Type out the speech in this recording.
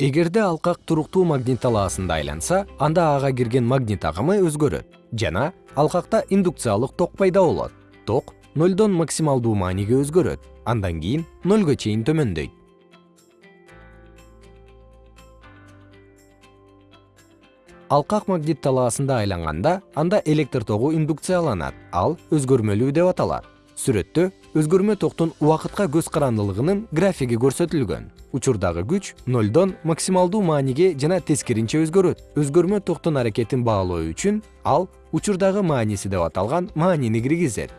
эгерде алкак туруктуу магнит талаасында айланса анда ага кирген магнит агымы өзгөрөт жана алкакта индукциялык ток пайда болот. Ток нолдон максималдуу мааниге өзгөрөт андан кийин нөлгө чейин төмөндөйт. Алкак магнит талаасында айланганда анда электр тогу индукцияланат ал өзгөрмөлүү деп аталат сүрөттө өзгөрмө токтун убакытка көз карандылыгынын графиги көрсөтүлгөн. Учурдагы күч нолдон максималдуу мааниге жана тескеринче өзгөрөт. Өзгөрмө токтун аракетин баалоо үчүн ал учурдагы мааниси деп аталган маанини киргизет